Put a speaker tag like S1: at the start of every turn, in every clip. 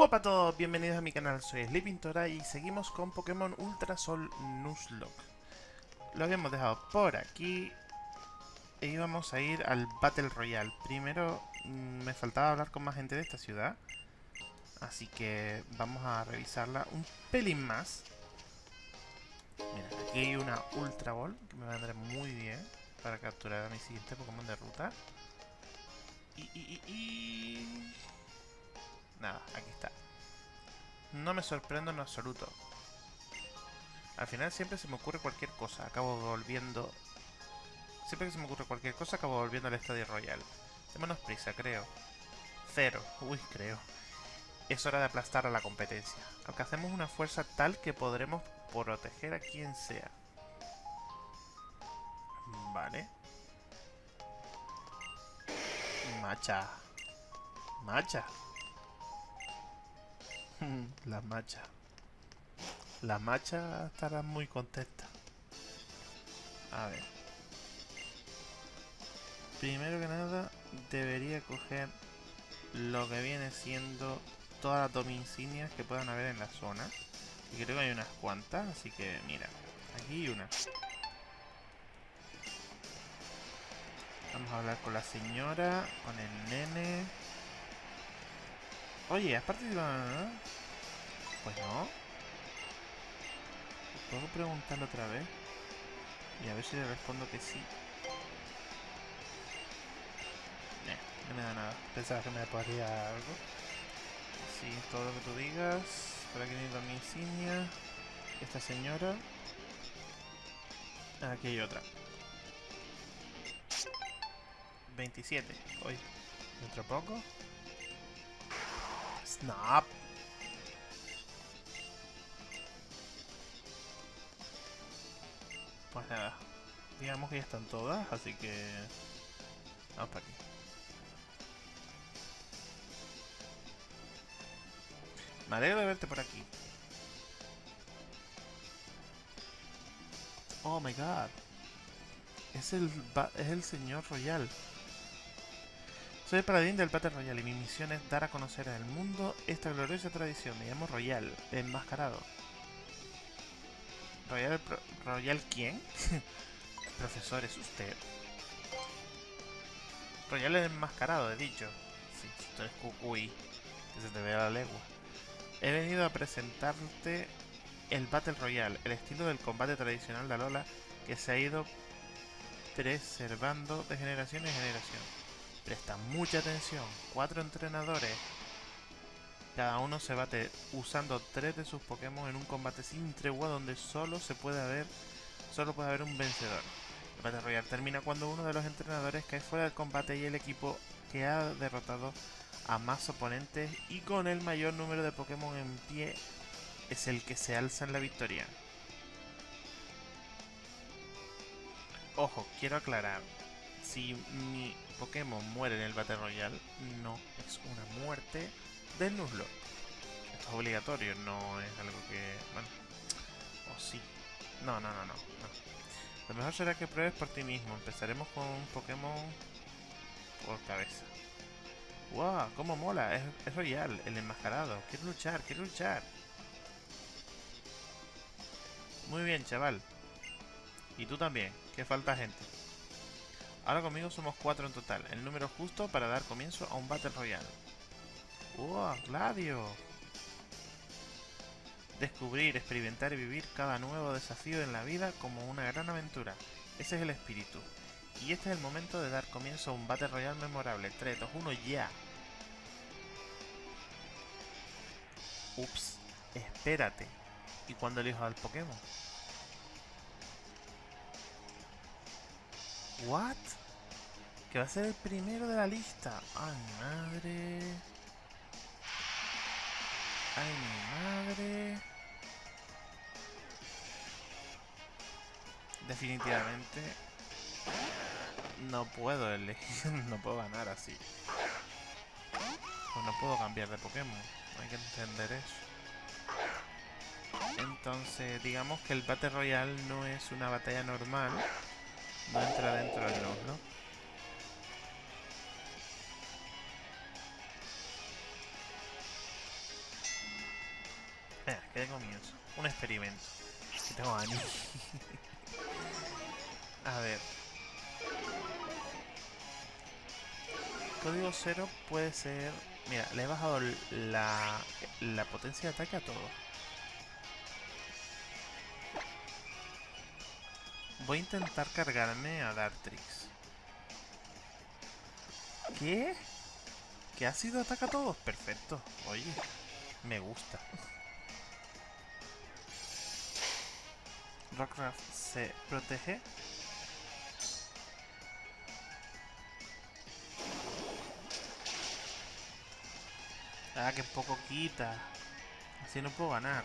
S1: Hola a todos, bienvenidos a mi canal, soy Sleepintora y seguimos con Pokémon Ultra Sol Nuzlocke. Lo habíamos dejado por aquí e íbamos a ir al Battle Royale. Primero mm, me faltaba hablar con más gente de esta ciudad, así que vamos a revisarla un pelín más. Mira, aquí hay una Ultra Ball que me vendrá muy bien para capturar a mi siguiente Pokémon de ruta. Y, y, y, y... Nada, aquí está. No me sorprendo en absoluto. Al final siempre se me ocurre cualquier cosa. Acabo volviendo... Siempre que se me ocurre cualquier cosa, acabo volviendo al Estadio Royal. Démonos prisa, creo. Cero. Uy, creo. Es hora de aplastar a la competencia. Alcancemos una fuerza tal que podremos proteger a quien sea. Vale. Macha. Macha. La macha. La macha estará muy contenta. A ver. Primero que nada, debería coger lo que viene siendo todas las dominsignias que puedan haber en la zona. Y creo que hay unas cuantas, así que mira. Aquí hay una. Vamos a hablar con la señora, con el nene. Oye, ¿has participado? Pues no. ¿Puedo preguntarlo otra vez? Y a ver si le respondo que sí. no me da nada. Pensaba que me podría algo. Sí, todo lo que tú digas. Por aquí necesito mi insignia. Esta señora. Aquí hay otra. 27. Hoy. ¿Otro poco? Snap. Pues nada. Digamos que ya están todas, así que... Vamos para aquí. Me alegro de verte por aquí. Oh my god. Es el, es el señor Royal. Soy el paladín del Battle Royal y mi misión es dar a conocer al mundo esta gloriosa tradición. Me llamo Royal, enmascarado. ¿Royal, Royal quién? Profesor, ¿es usted? Royal enmascarado, he dicho. Sí, esto es cucuy. Que se te vea la legua. He venido a presentarte el Battle Royale, el estilo del combate tradicional de Alola que se ha ido preservando de generación en generación. Presta mucha atención, cuatro entrenadores, cada uno se bate usando tres de sus Pokémon en un combate sin tregua donde solo se puede haber, solo puede haber un vencedor. El Battle Royale termina cuando uno de los entrenadores cae fuera del combate y el equipo que ha derrotado a más oponentes y con el mayor número de Pokémon en pie es el que se alza en la victoria. Ojo, quiero aclarar, si mi Pokémon muere en el Battle Royale, no es una muerte del Nuzlocke. Esto es obligatorio, no es algo que... bueno, o sí. No, no, no, no, Lo mejor será que pruebes por ti mismo. Empezaremos con un Pokémon por cabeza. ¡Wow! ¡Cómo mola! Es, es Royal, el enmascarado. Quiero luchar, quiero luchar. Muy bien, chaval. Y tú también, que falta gente. Ahora conmigo somos cuatro en total, el número justo para dar comienzo a un Battle Royale. ¡Wow! ¡Gladio! Descubrir, experimentar y vivir cada nuevo desafío en la vida como una gran aventura. Ese es el espíritu. Y este es el momento de dar comienzo a un Battle Royale memorable. 3, 2, 1, ya. Ups, espérate. ¿Y cuándo elijo al Pokémon? ¿What? Que va a ser el primero de la lista. ¡Ay, madre! ¡Ay, mi madre! Definitivamente no puedo elegir, no puedo ganar así. Pues no puedo cambiar de Pokémon, hay que entender eso. Entonces, digamos que el Battle Royale no es una batalla normal, no entra dentro del ¿no? Venga, que de comienzo. Un experimento. Que tengo ánimo. A ver. Código cero puede ser... Mira, le he bajado la, la potencia de ataque a todo. Voy a intentar cargarme a Dartrix. ¿Qué? ¿Qué ha sido ataca a todos? Perfecto. Oye, me gusta. Rockcraft se protege. Ah, que poco quita. Así no puedo ganar.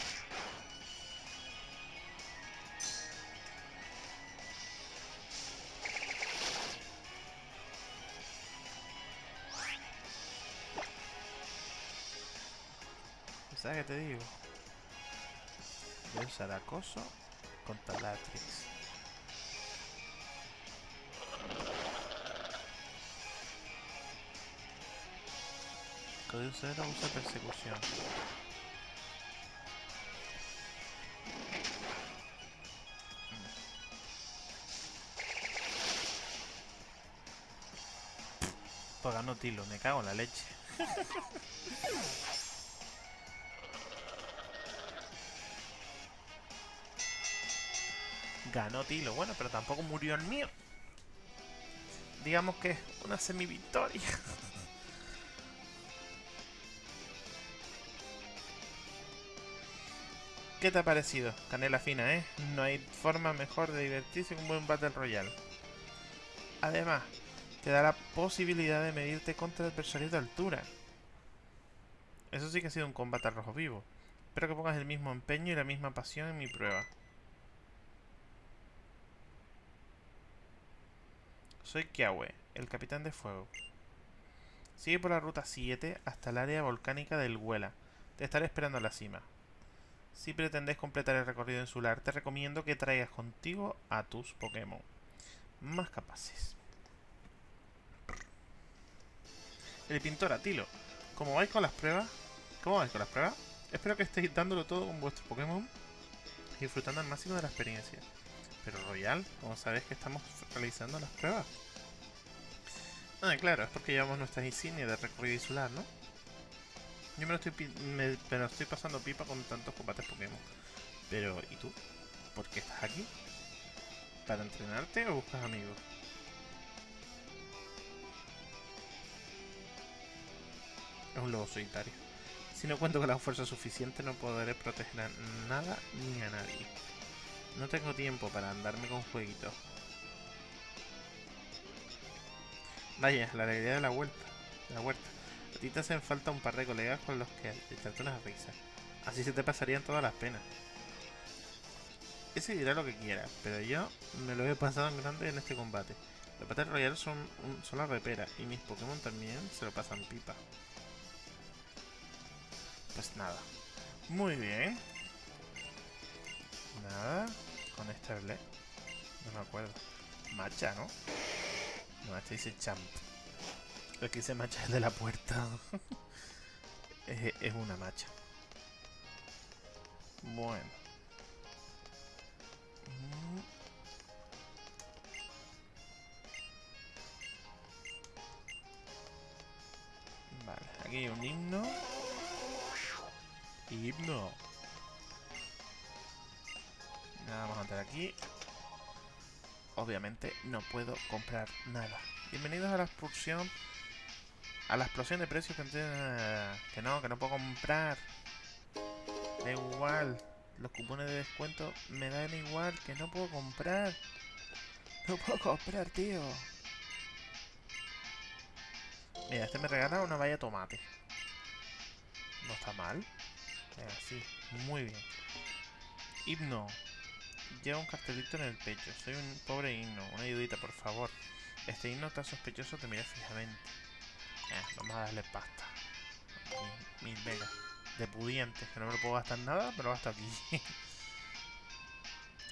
S1: ¿Sabes qué te digo? Voy a usar acoso contra Latrix. Código 0 usa persecución. Ganó Tilo, me cago en la leche. Ganó Tilo. Bueno, pero tampoco murió el mío. Digamos que una semi-victoria. ¿Qué te ha parecido? Canela fina, ¿eh? No hay forma mejor de divertirse que un buen Battle Royale. Además, te da la posibilidad de medirte contra adversarios de altura. Eso sí que ha sido un combate al rojo vivo. Espero que pongas el mismo empeño y la misma pasión en mi prueba. Soy Kiawe, el capitán de fuego. Sigue por la ruta 7 hasta el área volcánica del Huela. Te estaré esperando a la cima. Si pretendes completar el recorrido insular, te recomiendo que traigas contigo a tus Pokémon más capaces. El pintor Atilo. ¿Cómo vais con las pruebas? ¿Cómo vais con las pruebas? Espero que estéis dándolo todo con vuestros Pokémon y disfrutando al máximo de la experiencia. Pero Royal, ¿cómo sabes que estamos realizando las pruebas? Ah, claro, es porque llevamos nuestras insignias de recorrido insular, ¿no? Yo me lo, estoy, me, lo estoy pasando pipa con tantos combates Pokémon. Pero, ¿y tú? ¿Por qué estás aquí? ¿Para entrenarte o buscas amigos? Es un lobo solitario. Si no cuento con la fuerza suficiente no podré proteger a nada ni a nadie. No tengo tiempo para andarme con jueguitos. Vaya, la alegría de la vuelta. La huerta. A ti te hacen falta un par de colegas con los que echarte unas risas. Así se te pasarían todas las penas. Ese dirá lo que quiera, pero yo me lo he pasado en grande en este combate. Los Battle Royale son, un, son la repera y mis Pokémon también se lo pasan pipa. Pues nada. Muy bien. Nada. Con este No me acuerdo. Macha, ¿no? No, este dice champ. El que dice macha es de la puerta. es, una macha. Bueno. Vale, aquí hay un himno. Himno. Nada, vamos a entrar aquí obviamente no puedo comprar nada. Bienvenidos a la expulsión. A la explosión de precios que, que no, que no puedo comprar. Da igual. Los cupones de descuento me dan igual que no puedo comprar. No puedo comprar, tío. Mira, este me regala una valla tomate. No está mal. Venga, sí. Muy bien. Himno. Lleva un cartelito en el pecho. Soy un pobre himno. Una ayudita, por favor. Este himno está sospechoso, te mira fijamente. Eh, vamos a darle pasta. Mil megas. De pudientes, que no me lo puedo gastar nada, pero hasta aquí.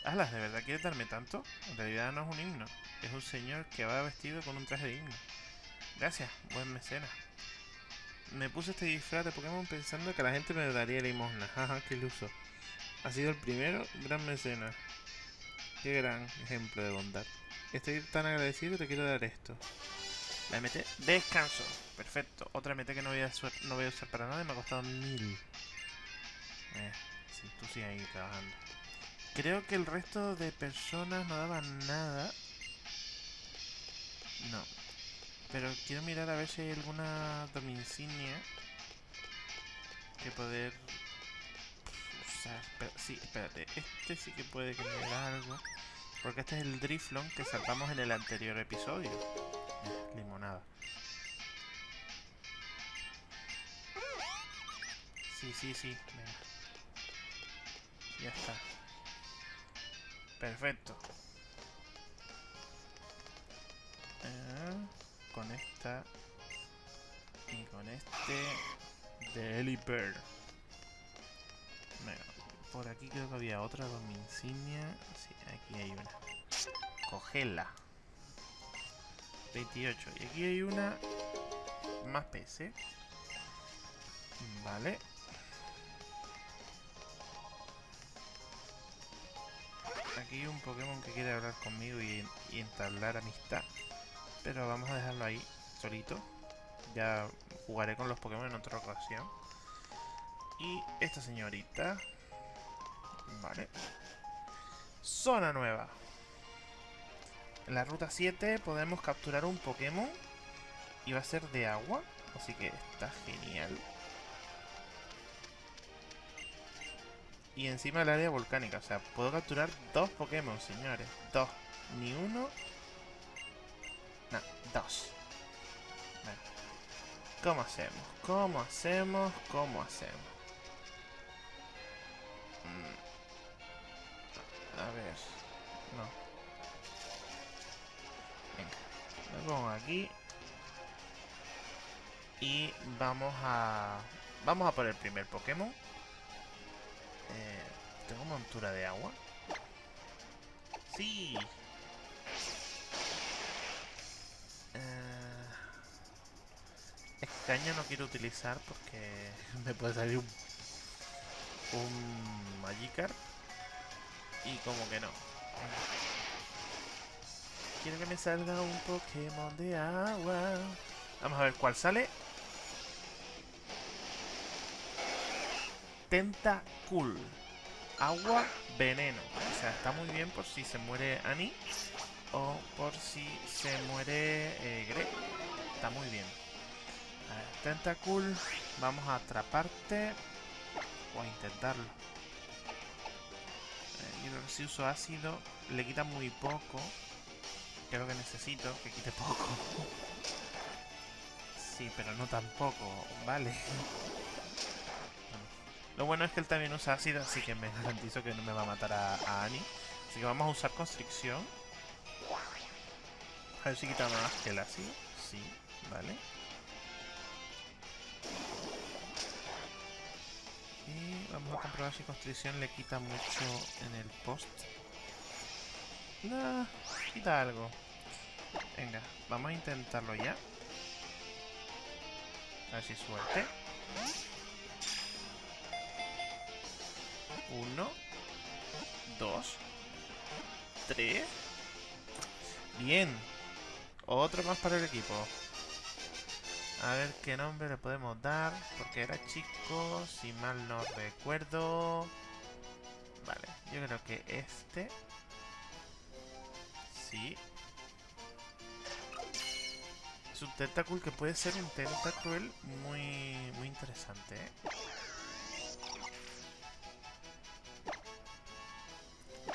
S1: Alas, ¿de verdad quieres darme tanto? En realidad no es un himno. Es un señor que va vestido con un traje de himno. Gracias, buen mecena. me puse este disfraz de Pokémon pensando que la gente me daría limosna. Jaja, qué iluso. Ha sido el primero gran mecenas. Qué gran ejemplo de bondad. Estoy tan agradecido que te quiero dar esto. La MT, descanso. Perfecto. Otra MT que no voy a, no voy a usar para nada y me ha costado mil. Eh, sí, tú sigues ahí trabajando. Creo que el resto de personas no daban nada. No. Pero quiero mirar a ver si hay alguna dominicinia que poder usar. Pero, sí, espérate. Este sí que puede que me dé algo. Porque este es el Driflon que salvamos en el anterior episodio. limonada. Sí, sí, sí. Venga. Ya está. Perfecto. Eh, con esta y con este de Elipper. Por aquí creo que había otra con mi insignia. Sí, aquí hay una. Cogela. 28. Y aquí hay una más PC. Vale. Aquí hay un Pokémon que quiere hablar conmigo y, entablar amistad. Pero vamos a dejarlo ahí, solito. Ya jugaré con los Pokémon en otra ocasión. Y esta señorita. Vale. Zona nueva. En la ruta 7 podemos capturar un Pokémon. Y va a ser de agua. Así que está genial. y encima el área volcánica. O sea, puedo capturar dos Pokémon, señores. Dos. Ni uno. No, dos. ¿Cómo hacemos? ¿Cómo hacemos? ¿Cómo hacemos? Mm. A ver. No. Venga. Lo pongo aquí. Y vamos a... Vamos a por el primer Pokémon. Eh, ¿Tengo montura de agua? ¡Sí! Eh, este año no quiero utilizar porque me puede salir un, un Magikarp y como que no. Quiero que me salga un Pokémon de agua. Vamos a ver cuál sale. Tentacool. Agua, veneno. O sea, está muy bien por si se muere Annie o por si se muere eh. Está muy bien. A ver, Tentacool. Vamos a atraparte. O a intentarlo. Si uso ácido le quita muy poco. Creo que necesito que quite poco. sí, pero no tampoco. Vale. Lo bueno es que él también usa ácido, así que me garantizo que no me va a matar a, Annie. Así que vamos a usar constricción. A ver si quita más que el ácido. Sí, vale. Vamos a comprobar si constricción le quita mucho en el post. No, quita algo. Venga, vamos a intentarlo ya. A ver si suerte. Uno. Dos. Tres. Bien. Otro más para el equipo. A ver qué nombre le podemos dar. Porque era chico, si mal no recuerdo. Vale, yo creo que este. Sí. Es un Tentacool que puede ser un Tentacool muy, muy interesante, ¿eh?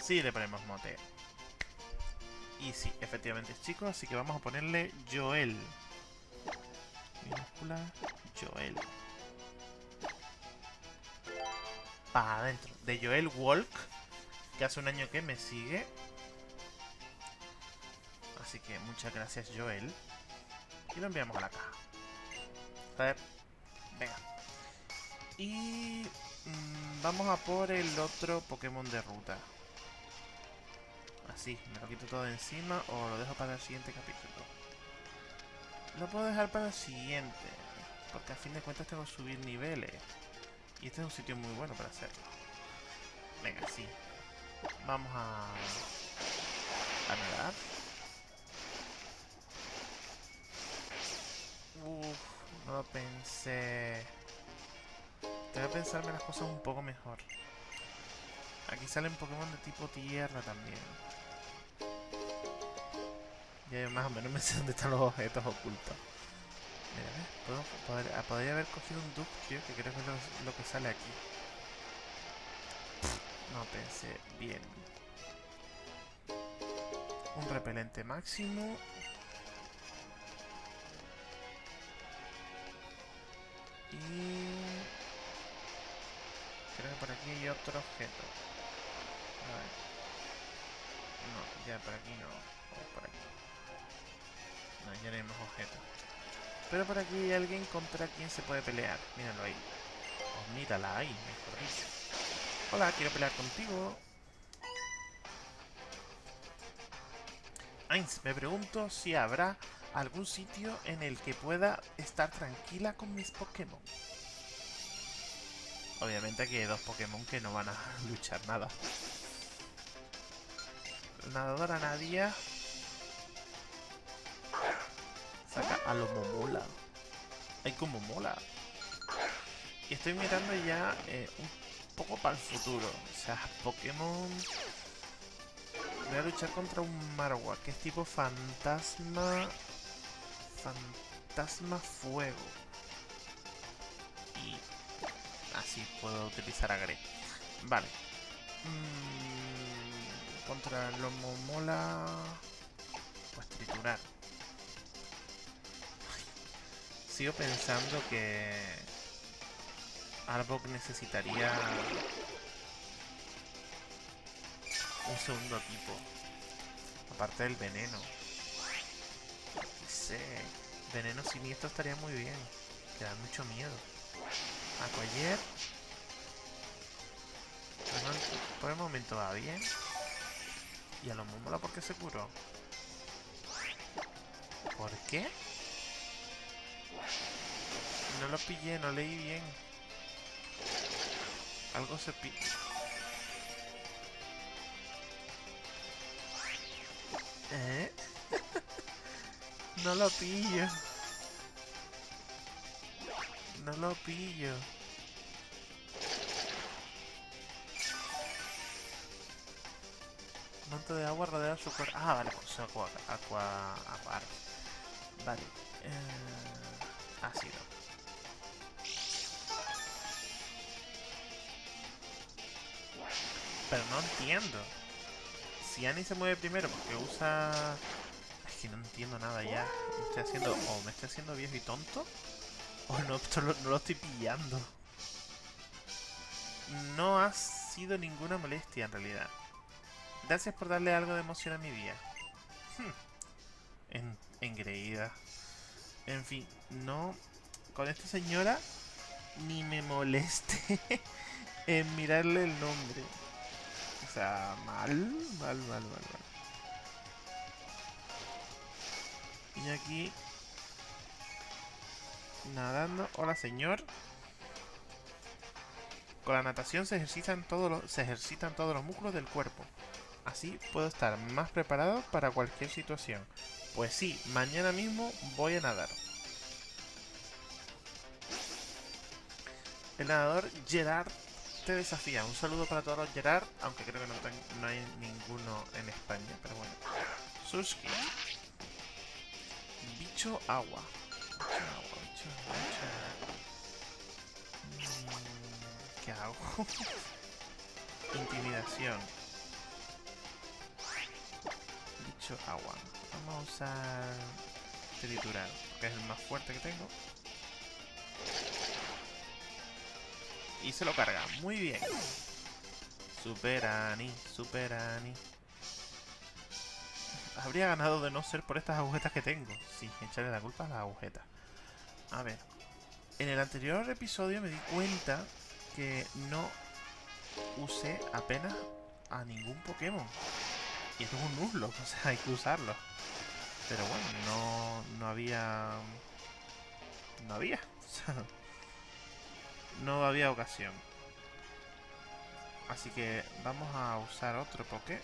S1: Sí, le ponemos mote. Y sí, efectivamente es chico, así que vamos a ponerle Joel. Minúscula Joel. Para adentro. De Joel Walk, que hace un año que me sigue. Así que muchas gracias, Joel. Y lo enviamos a la caja. Ver. Venga. Y... Mm, vamos a por el otro Pokémon de ruta. Así, me lo quito todo encima o lo dejo para el siguiente capítulo. Lo puedo dejar para el siguiente. Porque a fin de cuentas tengo que subir niveles. Y este es un sitio muy bueno para hacerlo. Venga, sí. Vamos a... A nadar. Uf, no lo pensé. Tengo que pensarme las cosas un poco mejor. Aquí salen Pokémon de tipo tierra también. Ya más o menos me sé dónde están los objetos ocultos. Mira, ¿ves? Podría, podría, haber cogido un Ductrio, que creo que es lo, que sale aquí. No pensé bien. Un repelente máximo. Y... Creo que por aquí hay otro objeto. A ver. No, ya por aquí no. Más objetos. Pero por aquí hay alguien contra quien se puede pelear. Míralo ahí. Oh, mírala ahí, mejor dicho. Hola, quiero pelear contigo. Ainz, me pregunto si habrá algún sitio en el que pueda estar tranquila con mis Pokémon. Obviamente aquí hay dos Pokémon que no van a luchar nada. Nadadora Nadia. A lo momola. Hay como mola. Y estoy mirando ya eh, un poco para el futuro. O sea, Pokémon... Voy a luchar contra un Marowak, que es tipo fantasma... Fantasma fuego. Y así puedo utilizar a Gre. Vale. Mm, contra el mola... Pues triturar. Sigo pensando que... Arbok necesitaría... Un segundo tipo. Aparte del veneno. No sé. Veneno siniestro estaría muy bien. Que da mucho miedo. Aquayer. por el momento va bien. Y a lo mola porque se curó. ¿Por qué? No lo pillé, no leí bien. Algo se pilla. ¿Eh? no lo pillo. No lo pillo. Manto de agua rodea su cuerpo. Ah, vale, pues agua, agua, agua. Vale. Eh, Pero no entiendo. Si Annie se mueve primero porque usa... Es que no entiendo nada ya. Me estoy haciendo... O me estoy haciendo viejo y tonto. O no, no lo estoy pillando. No ha sido ninguna molestia en realidad. Gracias por darle algo de emoción a mi día. Hmm. En, engreída. En fin, no... Con esta señora ni me moleste en mirarle el nombre. O sea, mal, mal, mal, mal, mal. Y aquí... Nadando. Hola, señor. Con la natación se ejercitan todos los, se ejercitan todos los músculos del cuerpo. Así puedo estar más preparado para cualquier situación. Pues sí, mañana mismo voy a nadar. El nadador Gerard te desafía. Un saludo para todos los Gerard, aunque creo que no, hay ninguno en España, pero bueno. Suski. Bicho agua. Bicho agua, bicho agua, mm, ¿Qué hago? Intimidación. Bicho agua. Vamos a triturar, porque es el más fuerte que tengo. Y se lo carga. Muy bien. Super Ani, Super Ani. Habría ganado de no ser por estas agujetas que tengo. Sí, echarle la culpa a las agujetas. A ver. En el anterior episodio me di cuenta que no usé apenas a ningún Pokémon. Y es un Nuzlocke, o sea, hay que usarlo. Pero bueno, no, no había... No había. No había ocasión. Así que vamos a usar otro poke.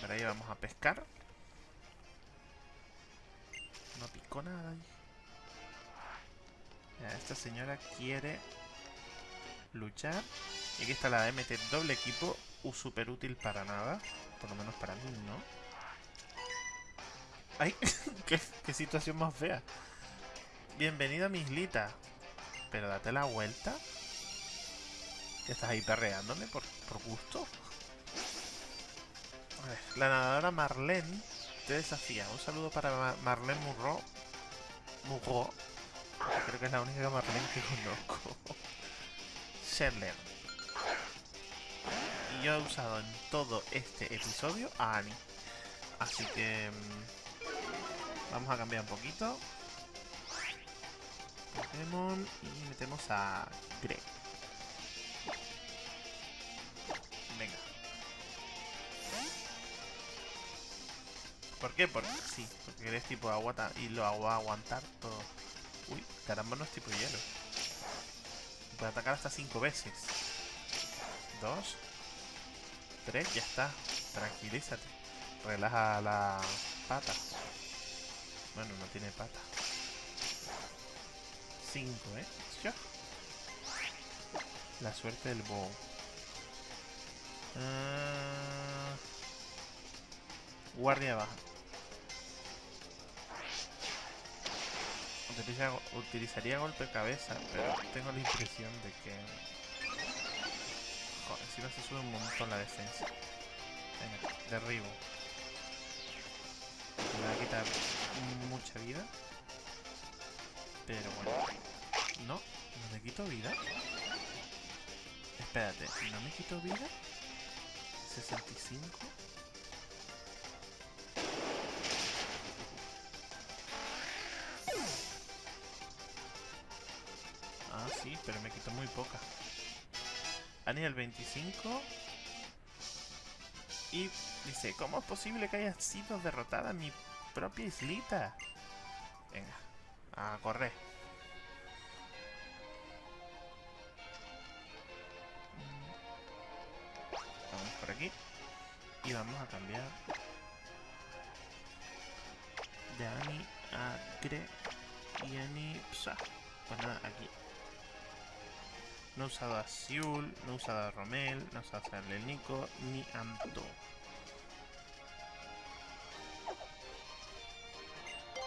S1: Por ahí vamos a pescar. No picó nada esta señora quiere luchar. Y aquí está la MT doble equipo. Super útil para nada. Por lo menos para mí, ¿no? ¡Ay! ¿Qué, ¿Qué, situación más fea! Bienvenido a mi islita. Pero date la vuelta. ¿Ya estás ahí perreándome por, por gusto? A ver, la nadadora Marlene te desafía. Un saludo para Marlene Murro. Murro. Creo que es la única Marlene que conozco. Sherler. Yo he usado en todo este episodio a Annie. Así que... Mmm, vamos a cambiar un poquito. Pokémon y metemos a Greg. Venga. ¿Por qué? Porque sí, porque eres tipo agua y lo hago a aguantar todo. Uy, caramba no es tipo hielo. Puede atacar hasta 5 veces. 2. 3, ya está. Tranquilízate. Relaja la pata. Bueno, no tiene pata. 5, ¿eh? La suerte del bow. Uh... Guardia baja. Utiliza, utilizaría golpe cabeza, pero tengo la impresión de que... Joder, si no se sube un montón la defensa. Venga, derribo. Me va a quitar mucha vida. Pero bueno. No, no me quito vida. Espérate, ¿no me quito vida? 65. Ah, sí, pero me quito muy poca. A nivel 25. Y dice, ¿cómo es posible que haya sido derrotada mi propia islita? Venga, a correr. Vamos por aquí. Y vamos a cambiar de Ani a Gre y Ani Psa. Pues nada, aquí. No he usado a Siul, no he usado a Romel, no he usado a Nico ni Anto.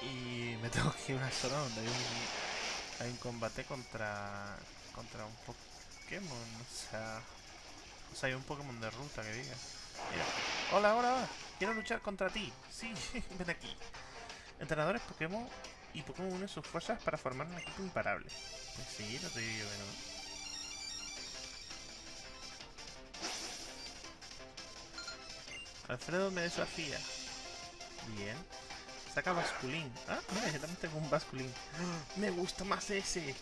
S1: Y me tengo que ir a una zona donde hay un, hay un combate contra contra un Pokémon, o sea... O sea, hay un Pokémon de ruta que diga. Mira. Hola, hola, quiero luchar contra ti. Sí, ven aquí. Entrenadores Pokémon y Pokémon unen sus fuerzas para formar un equipo imparable. Pues sí, lo te digo yo, ¿no? Alfredo me desafía. Bien. Saca basculín. Ah, mira, yo también tengo un basculín. Me gusta más ese.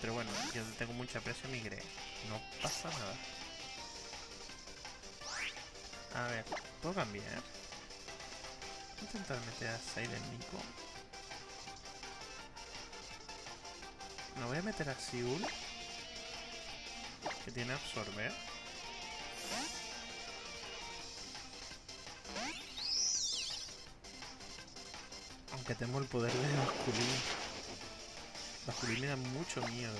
S1: Pero bueno, yo tengo mucha presión y creo. No pasa nada. A ver, ¿puedo cambiar? Voy a intentar meter a Silent Nico. Me voy a meter a Siul. Que tiene absorber. Que tengo el poder de Basculín. Basculín me da mucho miedo.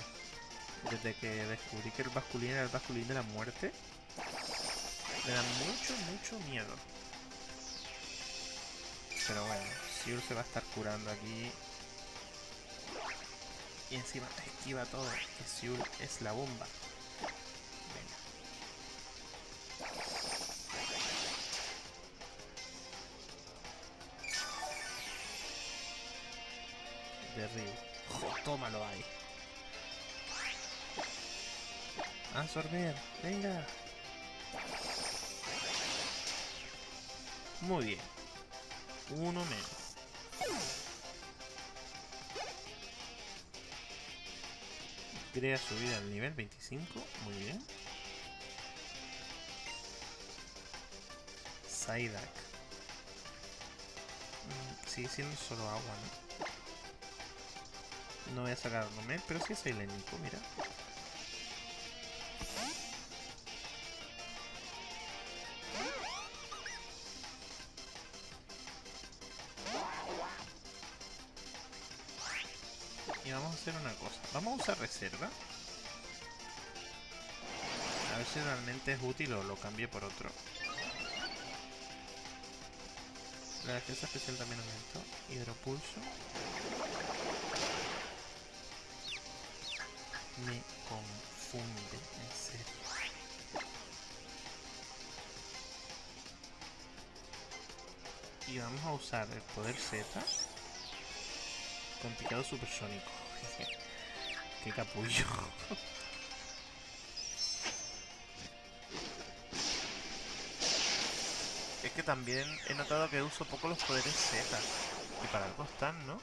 S1: Desde que descubrí que el Basculín era el Basculín de la muerte. Me da mucho, mucho miedo. Pero bueno, Siur se va a estar curando aquí. Y encima esquiva todo, que es la bomba. Tómalo ahí. Absorber, venga. Muy bien. Uno menos. Crea subida al nivel 25. Muy bien. Psyduck. Mm, sigue siendo solo agua, ¿no? No voy a sacar a Arnomet, pero sí es Nico, mira. Y vamos a hacer una cosa. Vamos a usar reserva. A ver si realmente es útil o lo cambie por otro. La defensa especial también aumentó. Hidropulso. Me confunde, en serio. Y vamos a usar el poder Z con picado supersónico. Qué capullo. es que también he notado que uso poco los poderes Z. Y para algo están, ¿no?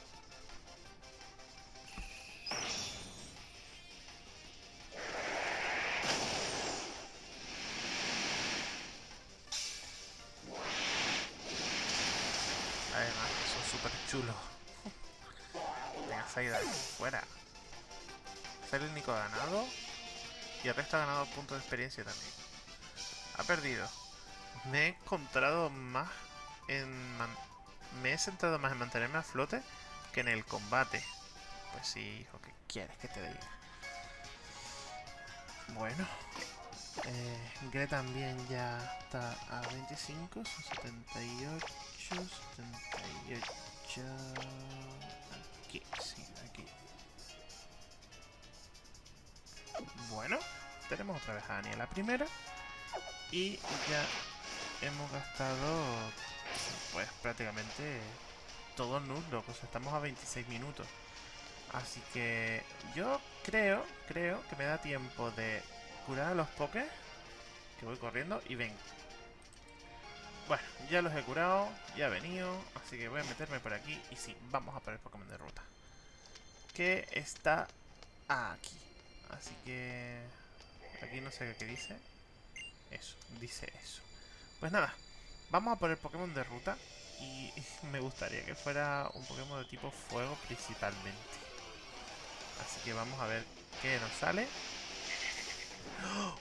S1: Ganado. Y resto ha ganado puntos de experiencia también. Ha perdido. Me he encontrado más en... Me he centrado más en mantenerme a flote que en el combate. Pues sí, hijo, ¿qué quieres que te diga? Bueno. Eh, Gre también ya está a 25, son 78, 78... Aquí, sí, Bueno, tenemos otra vez a Dani la primera. Y ya hemos gastado pues prácticamente todo nulo, pues estamos a 26 minutos. Así que yo creo, creo que me da tiempo de curar a los pokés, que voy corriendo, y ven. Bueno, ya los he curado, ya he venido, así que voy a meterme por aquí, y sí, vamos a por el Pokémon de ruta. Que está aquí. Así que... Aquí no sé qué dice. Eso, dice eso. Pues nada, vamos a poner Pokémon de ruta. Y me gustaría que fuera un Pokémon de tipo fuego principalmente. Así que vamos a ver qué nos sale. ¡Oh!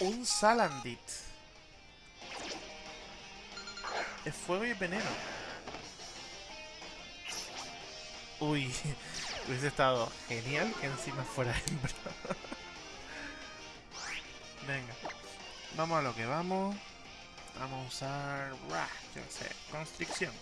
S1: Un Salandit. Es fuego y veneno. Uy, hubiese estado genial que encima fuera hembra. Venga, vamos a lo que vamos. Vamos a usar... yo sé, constricción.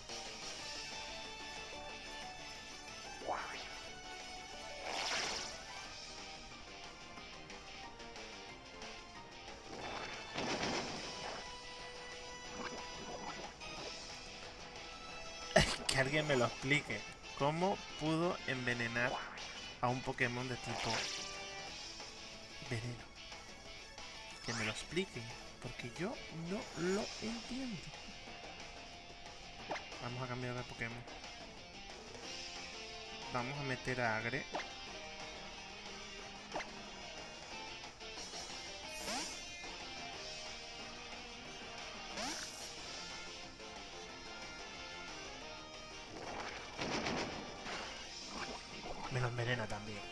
S1: que alguien me lo explique. ¿Cómo pudo envenenar a un Pokémon de tipo veneno? Que me lo expliquen, porque yo no lo entiendo. Vamos a cambiar de Pokémon. Vamos a meter a Agre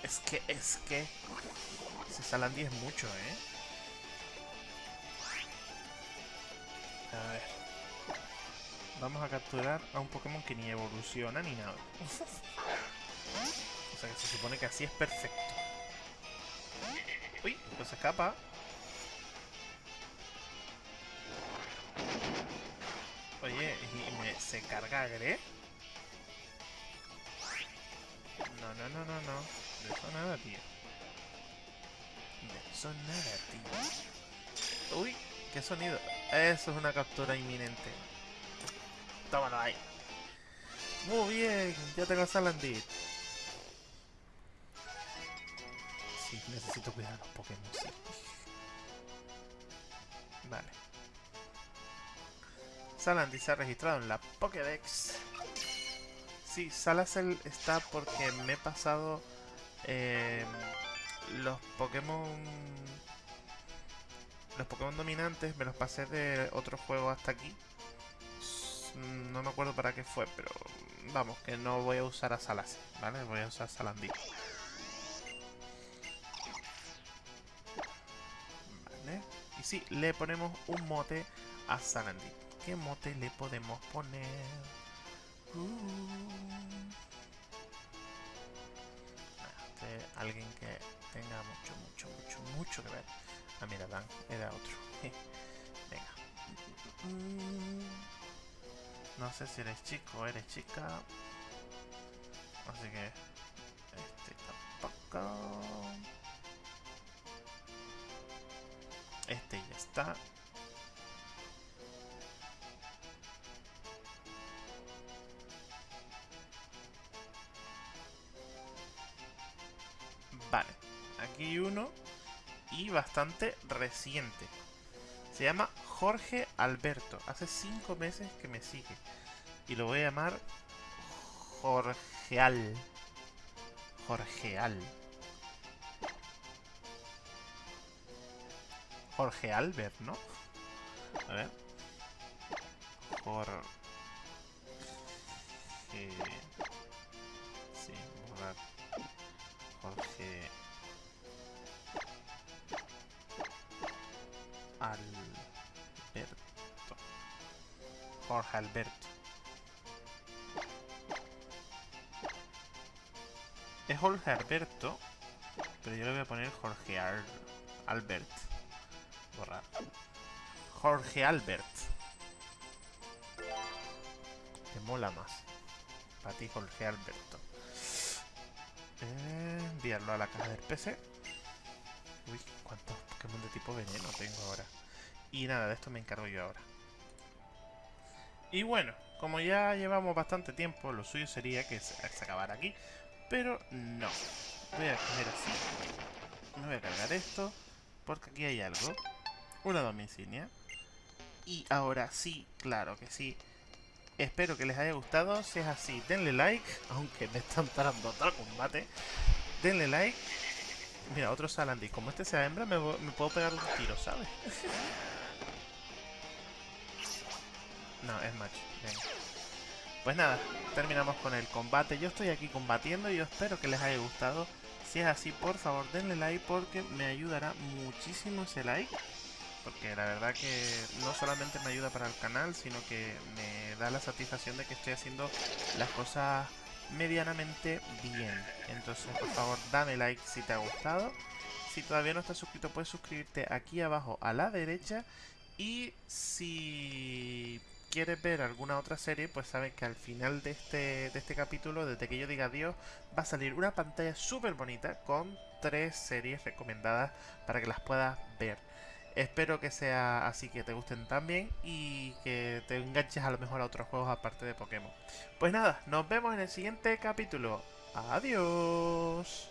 S1: Es que, es que... Ese Salandi es mucho, ¿eh? A ver. Vamos a capturar a un Pokémon que ni evoluciona ni nada. o sea que se supone que así es perfecto. Uy, pues se escapa. Oye, ¿y me, se carga Gre? No, no, no, no, no. De eso nada, tío. De eso nada, tío. Uy, ¿qué sonido? Eso es una captura inminente. Tómalo ahí. Muy bien, ya tengo a Salandit. Sí, necesito cuidar a los Pokémon. Vale. Salandit se ha registrado en la Pokédex. Sí, Salacel está porque me he pasado eh, los Pokémon... Los Pokémon dominantes me los pasé de otro juego hasta aquí. No me acuerdo para qué fue, pero vamos, que no voy a usar a Salasi, ¿vale? Voy a usar Salandí. Vale. Y sí, le ponemos un mote a Salandí. ¿Qué mote le podemos poner? Uh. Alguien que tenga mucho, mucho, mucho, mucho que ver. Ah, mira, Dan, era otro. Venga. No sé si eres chico o eres chica. Así que... Este tampoco. Este ya está. y bastante reciente. Se llama Jorge Alberto. Hace 5 meses que me sigue. Y lo voy a llamar Jorgeal. Jorgeal. Jorge Albert, ¿no? A ver. Jorge... Sí. Jorge... Alberto. Jorge Alberto. Es Jorge Alberto, pero yo le voy a poner Jorge Al Albert. Borrar. Jorge Albert. Te mola más. Para ti, Jorge Alberto. Eh, enviarlo a la caja del PC. Uy, cuántos Pokémon de tipo veneno tengo ahora. Y nada, de esto me encargo yo ahora. Y bueno, como ya llevamos bastante tiempo, lo suyo sería que se, acabara aquí. Pero no. Voy a coger así. Me voy a cargar esto. Porque aquí hay algo. Una domicilia. Y ahora sí, claro que sí. Espero que les haya gustado. Si es así, denle like. Aunque me están parando otro combate. Denle like. Mira, otro Salandi. Como este sea hembra, me, me puedo pegar un tiro, ¿sabes? no, es macho. Venga. Pues nada, terminamos con el combate. Yo estoy aquí combatiendo y yo espero que les haya gustado. Si es así, por favor, denle like porque me ayudará muchísimo ese like. Porque la verdad que no solamente me ayuda para el canal, sino que me da la satisfacción de que estoy haciendo las cosas medianamente bien. Entonces, por favor, dame like si te ha gustado. Si todavía no estás suscrito, puedes suscribirte aquí abajo a la derecha. Y si quieres ver alguna otra serie, pues sabes que al final de este, de este capítulo, desde que yo diga adiós, va a salir una pantalla súper bonita con tres series recomendadas para que las puedas ver. Espero que sea así, que te gusten también y que te enganches a lo mejor a otros juegos aparte de Pokémon. Pues nada, nos vemos en el siguiente capítulo. Adiós.